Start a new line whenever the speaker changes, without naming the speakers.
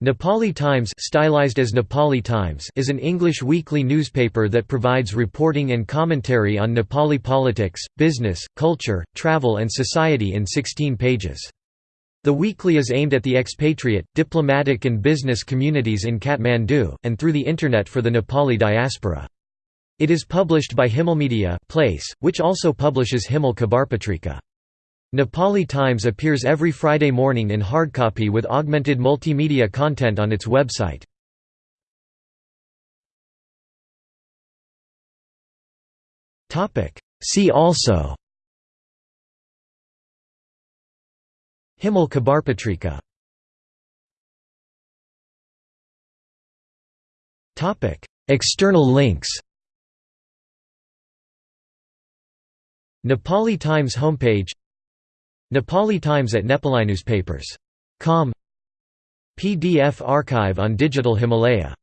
Nepali Times stylized as Nepali Times is an English weekly newspaper that provides reporting and commentary on Nepali politics, business, culture, travel and society in 16 pages. The weekly is aimed at the expatriate, diplomatic and business communities in Kathmandu, and through the Internet for the Nepali diaspora. It is published by Himalmedia place, which also publishes Himal Khabarpatrika. Nepali Times appears every Friday morning in hardcopy with augmented multimedia content on its website. See also Himal Khabarpatrika. External links Nepali Times homepage Nepali Times at Nepali Newspapers. Com PDF archive on Digital Himalaya